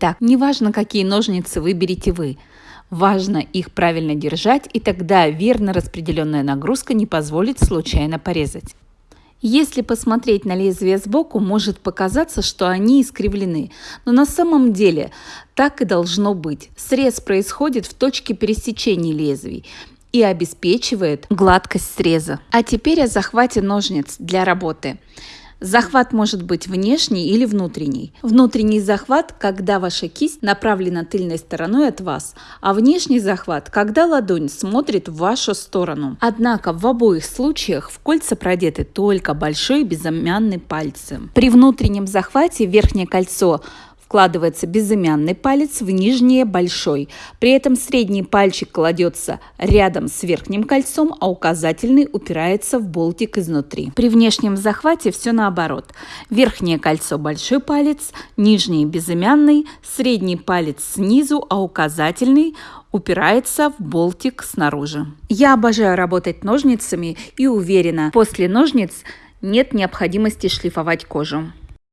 Так, неважно, какие ножницы выберете вы. Важно их правильно держать, и тогда верно распределенная нагрузка не позволит случайно порезать. Если посмотреть на лезвие сбоку, может показаться, что они искривлены, но на самом деле так и должно быть. Срез происходит в точке пересечения лезвий и обеспечивает гладкость среза. А теперь о захвате ножниц для работы. Захват может быть внешний или внутренний. Внутренний захват, когда ваша кисть направлена тыльной стороной от вас, а внешний захват, когда ладонь смотрит в вашу сторону. Однако в обоих случаях в кольца продеты только большой безымянный пальцы. При внутреннем захвате верхнее кольцо вкладывается безымянный палец в нижнее большой. При этом средний пальчик кладется рядом с верхним кольцом, а указательный упирается в болтик изнутри. При внешнем захвате все наоборот. Верхнее кольцо большой палец, нижний безымянный, средний палец снизу, а указательный упирается в болтик снаружи. Я обожаю работать ножницами и уверена, после ножниц нет необходимости шлифовать кожу.